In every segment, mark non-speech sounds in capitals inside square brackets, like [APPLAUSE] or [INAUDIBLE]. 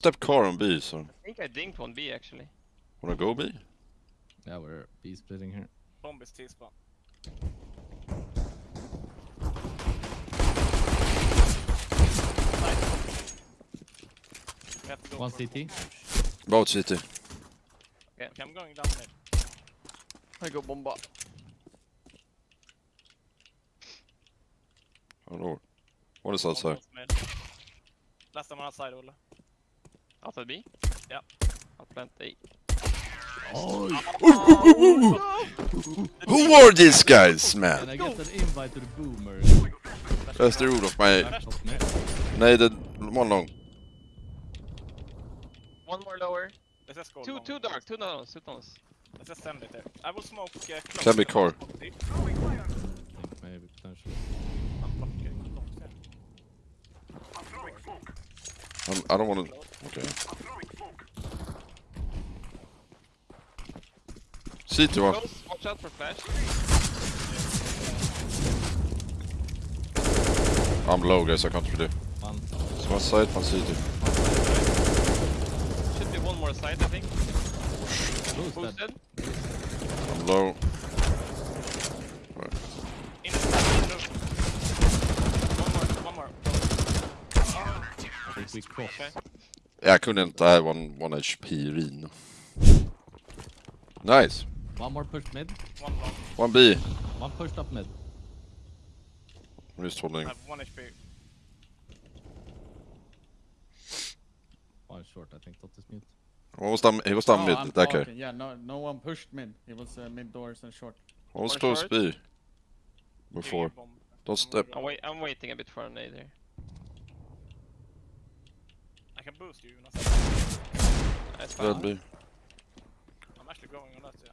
Step car on B, so I think I dinked one B actually. wanna go B? Yeah, we're B splitting here. Bomb is T-spawn. We have to go One CT. Both city. Okay, I'm going down mid. I go bomba. Oh lord. What is Bomb outside? Last time outside, Olle. Outside B? Yeah. I'll plant A. Who are these guys, Can man? I get an invite to the boomer? That's the rule of my... Top mid. Nej, det... One long. One more lower. Let's just go Two, two dark, two nano's, two nano's. Let's just send it there. I will smoke uh, close. Can be car. Smoke deep. I think maybe potentially. I'm not getting close there. I'm, I don't wanna... Okay. City one. Close, watch out for flash. I'm low guys, I can't really... One. So one side, one city. Should be one more side, I think. Who's that? Boosted. I'm low. In the in the- One more, one more. I think we cross. Okay. Jag kunde inte, I had one, one HP Rino. Nice. One more pushed mid. One long. One B. One pushed up mid. I'm just I holding. have one HP. One short, I think. Dot is mute. What was that? He was down Oh, mid, I'm that guy. talking. Yeah, no, no one pushed mid. It was uh, mid doors and short. What was Or close short. B? Before. Don't step. I'm, wait, I'm waiting a bit for a nade here. I can boost you, Jonas. That's Red fine. B. I'm actually going on that, yeah.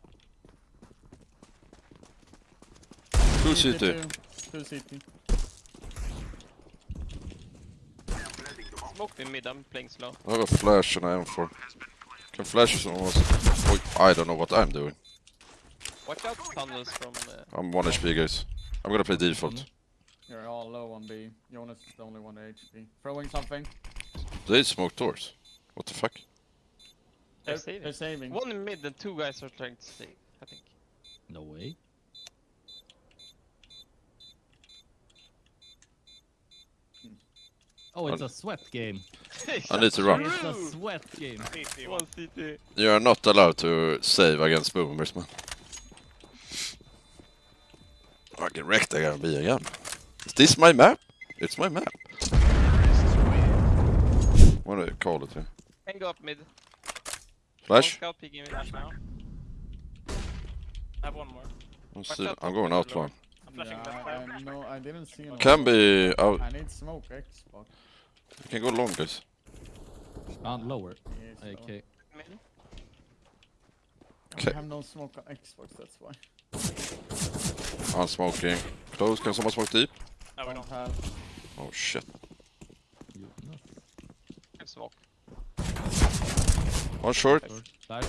Two CT, city. Two, two CT. Smoke me mid, I'm playing slow. I have a flash and I am for. Can flash is almost. Oi, I don't know what I'm doing. Watch out tunnels from... Uh, I'm 1 HP guys. I'm gonna play default. You're all low on B. Jonas is the only one HP. Throwing something. They smoke doors. What the fuck? they're They're, saving. they're saving. One in mid and two guys are trying to save, I think. No way. Hmm. Oh, [LAUGHS] it's a sweat game. I need to run. It's a sweat game. CT, One one. CT. You are not allowed to save against boomers man. Fucking wrecked I gotta be again. Is this my map? It's my map. What do you call it here? Can go up mid. Flash? One scout peeking mid. Flash now. I have one more. Let's see. I'm top going mid out one. I'm flashing Yeah, I, no, I didn't see him. Can be out. I need smoke Xbox. You can go long guys. Uh, lower. He is low. Okay. I have no smoke on Xbox, that's why. I'm smoking. Close. Can someone smoke deep? No, we Don't don't. have. Oh shit. You, no. Can smoke. One short. Short. Flash.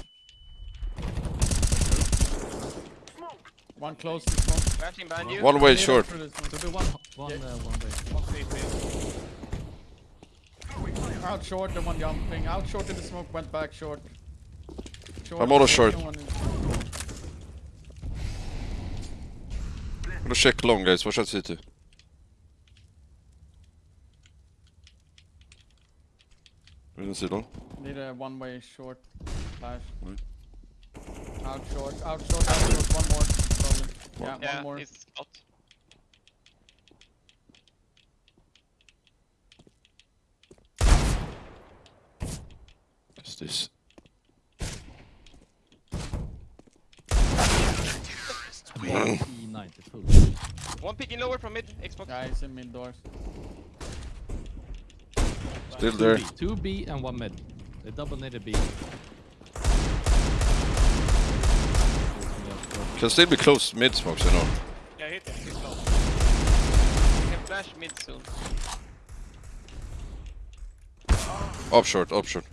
One close to smoke. Flashing behind you. One way Lead short. up through the smoke. Could be one, one, Yeah. uh, one way. One CT. Out short, the one jumping. Out short in the smoke, went back short. short I'm also short, short. no one in- I'm gonna check long guys. Watch out city. We didn't see long. Need a one way short flash. Mm. Out short, out short, out short, one more. Probably. Yeah, Yeah, one more. it's scout. What's this? E90 full. One picking lower from mid. Xbox. Yeah, in mid doors. Still there. Two B and one mid. They double needed B. Can still be close mid smokes, you know. Yeah, hit him. He's low. Can flash mid soon. Up short, up short.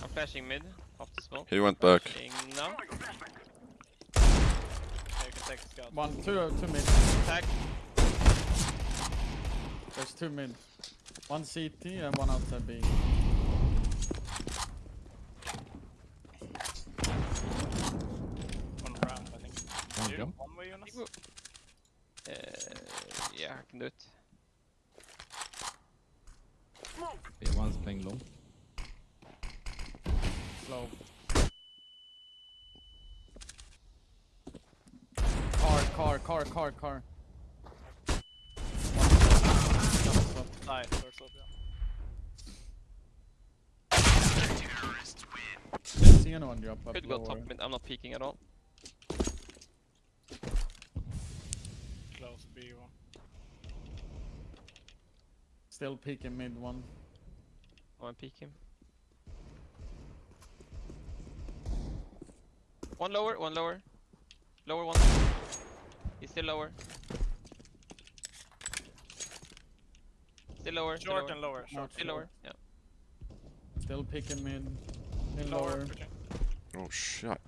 I'm flashing mid. Off the smoke. He went back. Flashing now. Yeah, you can take the scout. One, two, uh, two mid. Attack. There's two mid. One CT and one outside B. One round, I think. One, jump. one way, Jonas? Uh, yeah, I can do it. Yeah, one's playing long. Slow. Car, car, car, car, car. Side, or slope, yeah. Didn't see anyone drop up Could go top mid. I'm not peeking at all. Close B one. Still peeking mid one. I want to peek him. One lower, one lower. Lower one. He's still lower. Still lower, still Short lower. and lower. Short. Not Still sure. lower, yeah. Still peeking mid. In Lower. lower. pushing. Oh shit.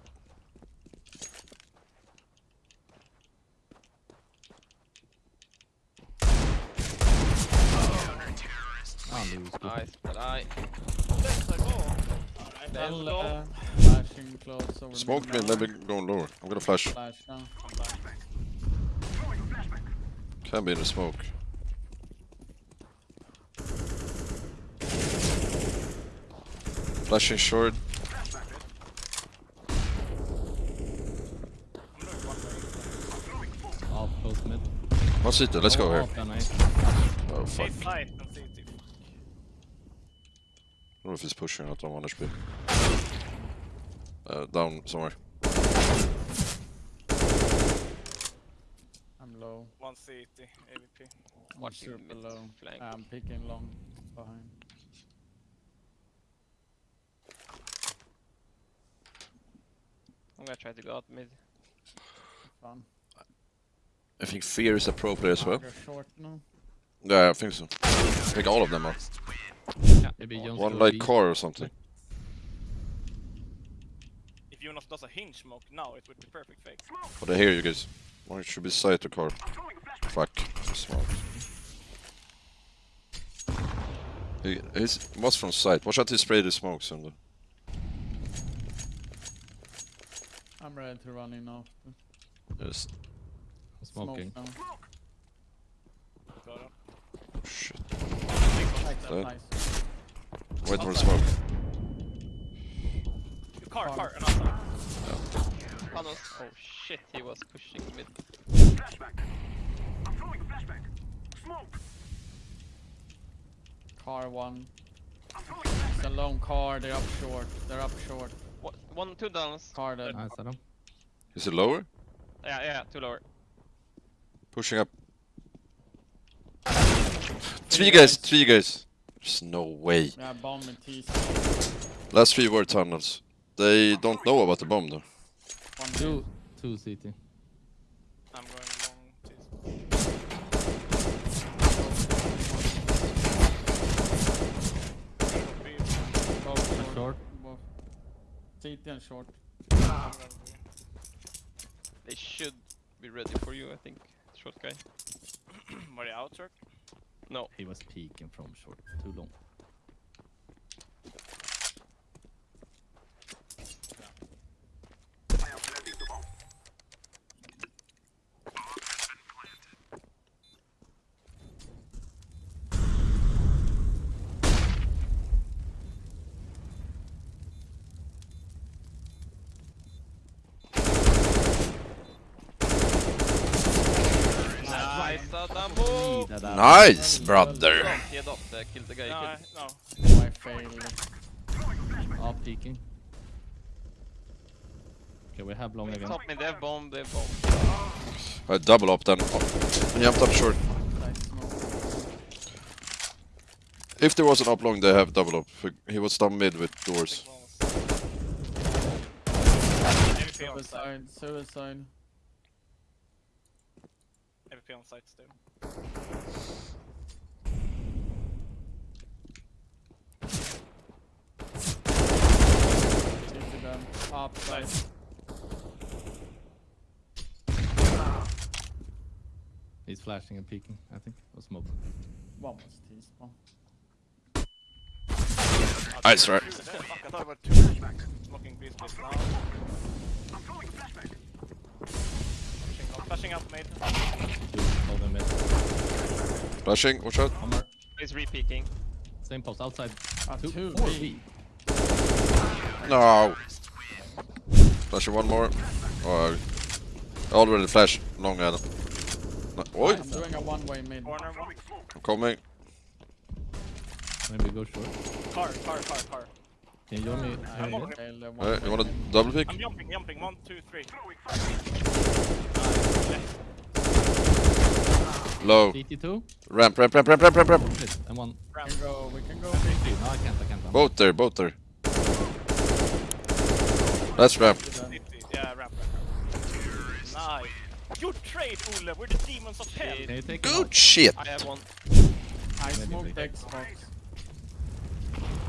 Ah, lose. Nice, but I. Like, oh. Then I'll Well, go. uh, flashing close over Smoke mid mid, let me go lower. I'm gonna flash. Flash now. I'm. Can be in the smoke. Flashing short. I'm doing one way. Off close mid. What's it? Let's go here. off, then, nice. Oh fuck. Eight side and CT. I don't know if he's pushing out on 1 HP. Uh, down somewhere. I'm low. One CT, AVP. I'm Watching super mid low. flank. I'm peeking long behind. I'm gonna try to go out mid. Fun. I think fear is appropriate as well. Short now. Yeah, I think so. I think all of them are. Maybe Jones One go like B. car or something. If Jonas does a hinge smoke now, it would be perfect fake. But I hear you guys. One should be side to car. Fuck. Smart. He he's, was from side. Watch out he spray the smokes and the I'm ready to run in after. yes. Smoking. Smoke now. Got him. Shit. Nice, Dead. nice. Wait for the smoke. Car, Car. car, another. Tunnels. Oh shit, he was pushing mid. Car one. It's a long car. They're up short. They're up short. What? One, two downs. Car dead. Nice, Adam. Is it lower? Yeah, yeah, two lower. Pushing up. Three guys, three guys. There's no way. Yeah, bomb and T. Last three were tunnels. They don't know about the bomb though. One Two, two CT. I'm going long. Jeez. Short. Both. CT and short. I'm going B. They should be ready for you, I think. Short guy. [CLEARS THROAT] Were they out, short? No. He was peeking from short. Too long. Nice, Adamo! Need that Nice, brother. Head up there, kill the guy. No, I, no. I failed. Adam. Peeking. Okay, we have long again. Top mid, they have bomb, they have bomb. I double up then. Oh, and jumped up short. If there was an up long, they have double up. He was down mid with doors. AVP on side. Suicide. Suicide. AVP on side still. CT them. Up side. He's flashing and peeking, I think. Or smoking. One was T spawn. Nice, right? Fuck, I thought about two. Flashing out mid. Two, hold them mid. Flashing, watch out. One. He's re-peeking. Same post outside. Ah, Two, two, four, B. B. No. Flashing one more. Oh, I already flash. Long Adam. No, Oi, I'm doing a one-way mid. Corner one. I'm coming. Maybe go short. Car, car, car, car. Can you join me? I here on again? it. failed the Uh, one-way you wanna double pick? I'm jumping, jumping. One, two, three. Low. CT2. Ramp, ramp, ramp, ramp, ramp, ramp, ramp. Mid. And one. We can go, we can go Three. big. No, I can't. I can't. I'm Both there, both there. That's ramp. City. Yeah, ramp, ramp, ramp. Nice. Good trade, Ole. We're the demons of hell. Can you take Good shit. I have one. I smoked. Xbox.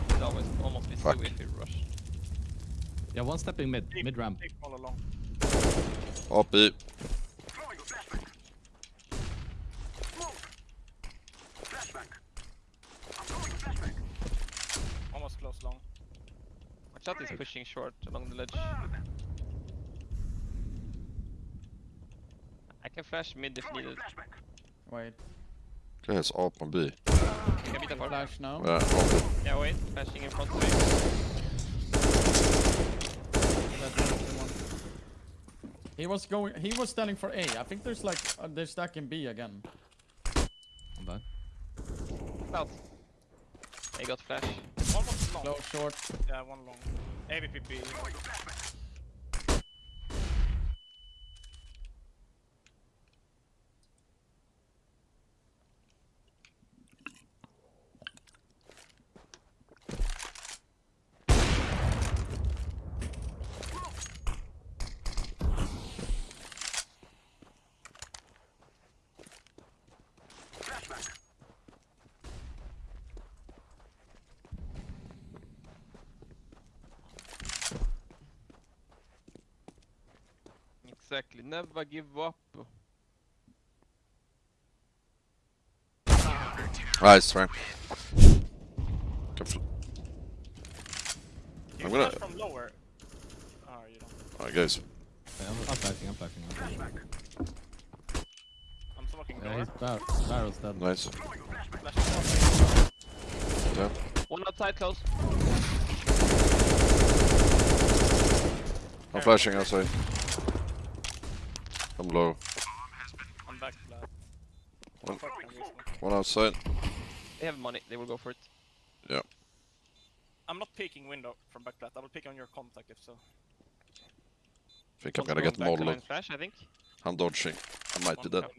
It's always almost be Fuck. two if we rush. Yeah, one stepping mid. Mid ramp. Deep all along. Up B. Almost close long. Watch out, he's pushing short along the ledge. I can flash mid if needed. Wait, Okay, it's up on B. Can beat apart. flash now. Yeah, up Yeah, wait. Flashing in front of me. That's the one. He was going. He was standing for A. I think there's like uh, they're stacking B again. I'm back. Out. He got flash. One was long. Low short. Yeah, one long. AVPP. Exactly. Never give up. Nice ramp. Can I'm gonna- from lower. Oh, you don't. Alright, guys. Yeah, I'm, I'm flashing. I'm flashing. I'm flashing. I'm smoking Yeah, he's bar barrel's dead. Nice. Flashing Yeah. One outside close. I'm flashing outside. I'm low. I'm back flat. One- Fuck, One outside. They have money. They will go for it. Yeah. I'm not peeking window from back flat. I will pick on your contact if so. I think I'm gonna get back to modeled. Flash, I think. I'm dodging. I might be One dead.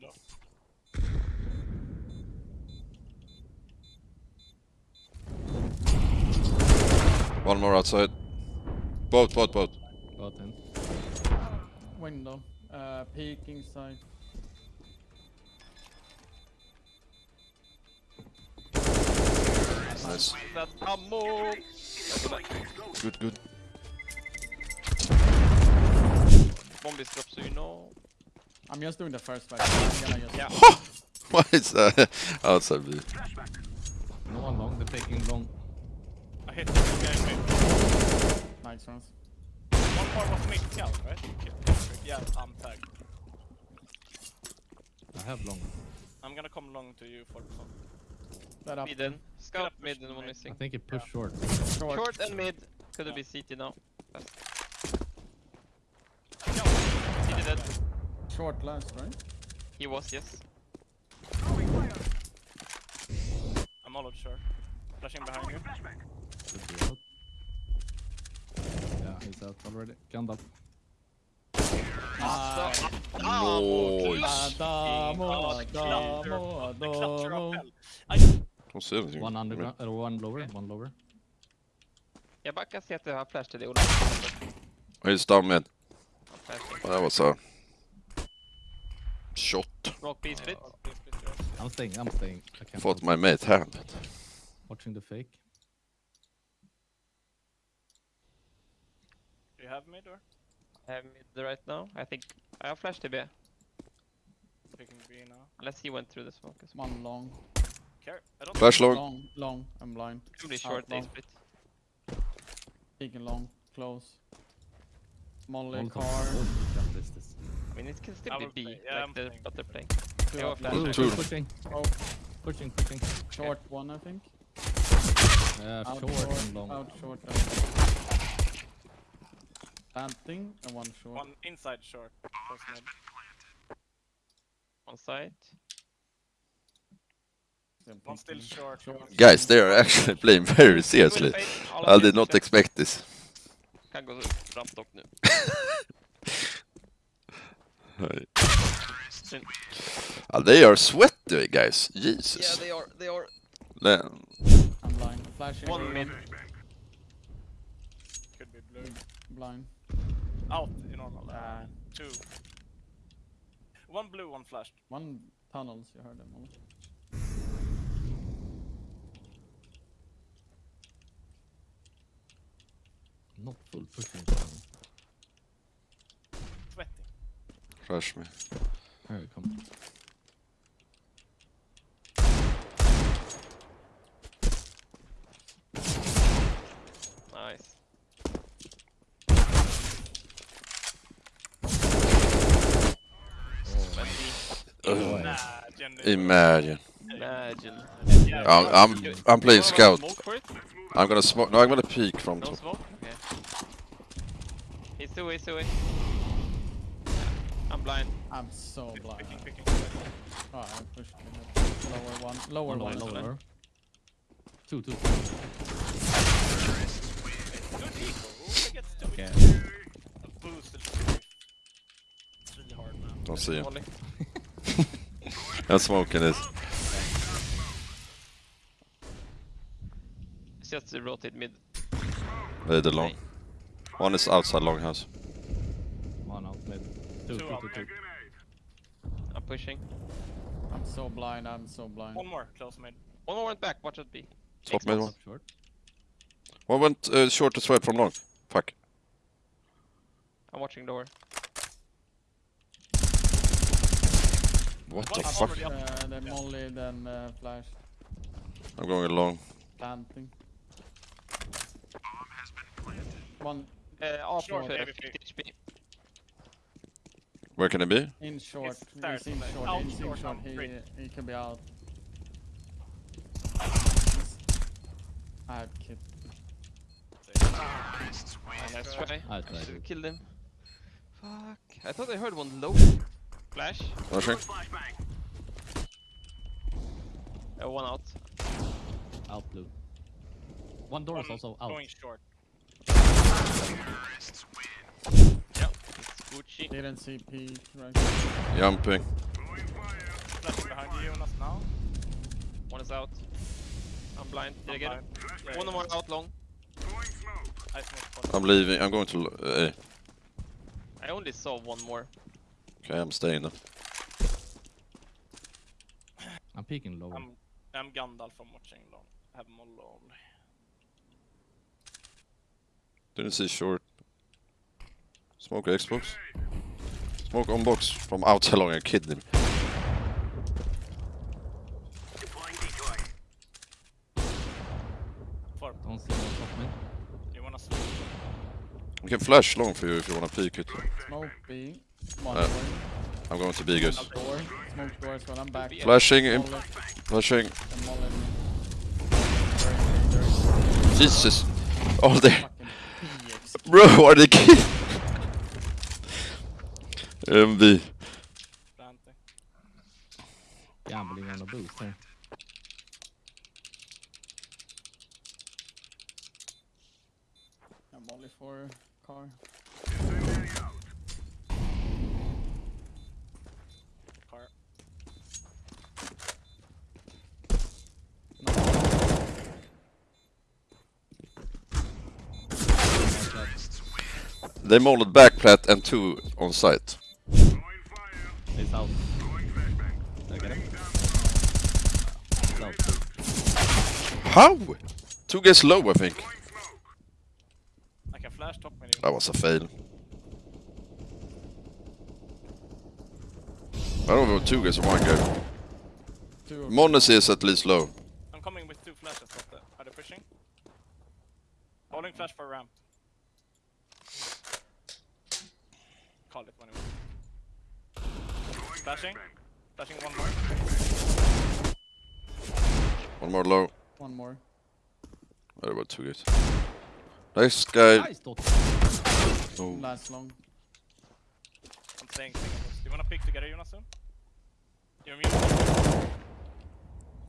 One more outside. Both, both, both. Both in. Window. Uh, peeking side. Nice. That ammo. Good, good. Bomb is drop, so you know. I'm just doing the first back. I'm Yeah. [LAUGHS] Why is that [LAUGHS] outside B? No one long. They're taking long. I hit this guy in mid. Nice ones. One more was mid scout, right? Yeah, I'm tagged. I have long. I'm gonna come long to you for some. That up. Mid. Scout up mid and one missing. I think it pushed short. Short. Short and mid. Could Yeah. it be CT now? No, CT dead. Short last, right? He was, yes. I'm all sure. Flashing behind you. Should be. Yeah, he's out already. Gunned up. Nice. Nice. Adamo, Oh, the cluster. Adamo, The cluster of Adamo. Don't see anything. One underground, or uh, one lower, one lower. Jag backar ser att jag har flash till dig. He's down mid. Flashing. That was a shot. Smoke B split. Please, please, yes. I'm staying, I'm staying. I can't. Thought hold. my mate had it. Watching the fake. Do you have mid or? I have mid right now. I think I have flash TB. Picking B now. Unless he went through the smoke as well. One long. Care. I don't Flash long. Long, long. I'm blind. Could be short, they long. split. Peeking long. Close. Molly Molotov. car. This this. I mean, it can still I be B, play. Yeah, I'm like the, playing. what they're playing. Two Yeah, up flash. Two. pushing, Oh, pushing, pushing. short one, I think. Uh, Out short and long. Out short. And Planting and one short. One inside short. Close mid. On side. One still short. Short. Guys, they are actually [LAUGHS] playing very seriously. Will fade, all of I did not expect this. Kan gå ramp dock nu. Synd. Uh, they are sweaty, guys. Jesus. Yeah, they are, they are. Le- I'm blind. Flashing. One mid. Could be blue. Blind. Out in normal. Uh, Uh, two. One blue, one flashed. one tunnels, you heard them all. Not full pushing. Sweaty. Rush me. Here it comes. Nice. Oh, Ugh. Nah, Jenny. Imagine. Imagine. Yeah, I'm, I'm, I'm playing scout. Smoke for it? I'm gonna smoke. No, I'm gonna peek from No top. smoke? Okay. He's away, he's away. I'm blind. I'm so blind. Picking, picking. Oh, I pushed him. Lower one. Lower one one. lower, one. lower. Two, two. Good eco. Who gets to Okay. it? A boost. It's really hard, man. Don't see him. [LAUGHS] Only. I'm smoking this. It's just to rotate mid. They the long. One is er er er outside longhouse. One out mid. Two, Two two, out. two, two. I'm pushing. I'm so blind. I'm so blind. One more, close mid. One more went back, watch it be. Top mid one. Short. One went uh, short to swipe from long. Fuck. I'm watching door. What One the up fuck? already up. Uh, then Molly, then uh, flash. I'm going long. Planting. One Uh, off Short, uh, 50 HP. Where can it be? in short. He's in short. out He's in short, short. He, he can be out. I had kid. Nice try. I I tried should it. have killed him. Fuck. I thought I heard one low. Flash. Rushing. Uh, one out. Out blue. One door is also out. Going short. Yeah. It's Gucci. Didn't see peak right. Jumping. Flashing behind you, Jonas now. One is out. I'm blind. Did I get him? Yeah, One yeah. more out long. I smoke I'm leaving. I'm going to l- uh, A. I only saw one more. Okay, I'm staying then. I'm peeking lower. I'm, I'm Gandalf from watching long. I have Mollo only. Didn't see short. Smoke Xbox. Smoke on box from outside long. I kid We can flash long for you if you wanna peek it. Smoke B. Uh. I'm going to B guys. Door. Smoke door as well. I'm back. Flashing him. Molly. Flashing. Jesus. All there. Bro, are they kidding? MV. Planting. Gambling on a boost here. For car. Car. They molded back plat and two on site. He's out. Did I get him? He's. How? Two guys low, I think. I can flash top menu. That was a fail. I don't know two guys or one guy. Two. Monas is at least low. I'm coming with two flashes. What the? Are they pushing? Holding flash for ramp. call it when you want. Flashing. Flashing one more. One more low. One more. Det var too good. Nice guy. Nice. Oh. Last long. I'm staying single. Do you wanna pick together Jonas soon? You're mute.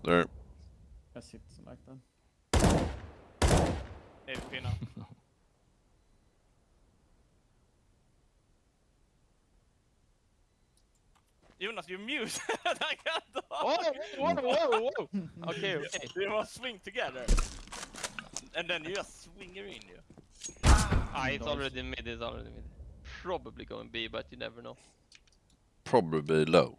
There. Yes, it's like that. AVP now. [LAUGHS] Jonas, you're mute! [LAUGHS] I can't talk! Oh, whoa, whoa, whoa! [LAUGHS] Okay, okay. You must swing together. And then you just swing her in you. Ah, it's already mid, it's already mid. Probably going B, but you never know. Probably low.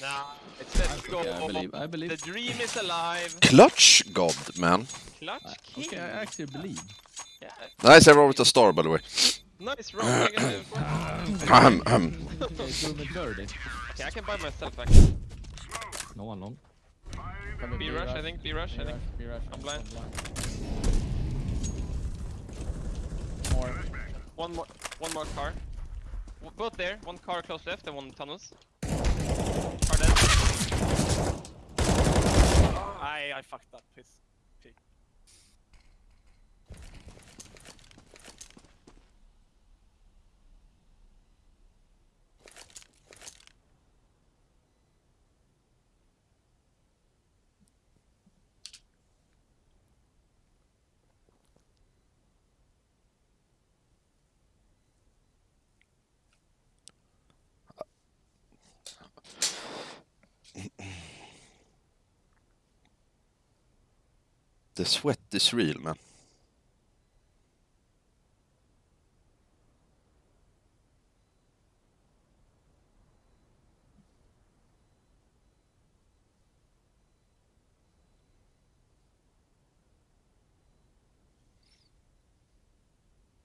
Nah, it's let's go. Okay, I believe. I The dream is alive. Clutch god, man. Clutch king. Okay, I actually believe. Yeah, Nice everyone with a star, by the way. nice round. I can do it. [CLEARS THROAT] Ahem, ahem. Okay, doing it dirty. Okay, I can buy myself actually. No one long. B rush, I think. B rush, I think. B rush. I'm blind. More. One more, one more car. W- Both there. One car close left and one tunnels. Car dead. I, I fucked up his The sweat is real, man.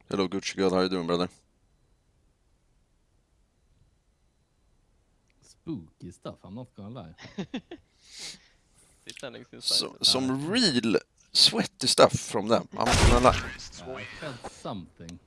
Hello, Gucci God. How you doing, brother? Spooky stuff. I'm not gonna lie. He's standing inside. So, the- some real sweaty stuff from them. I'm gonna. Yeah, I something.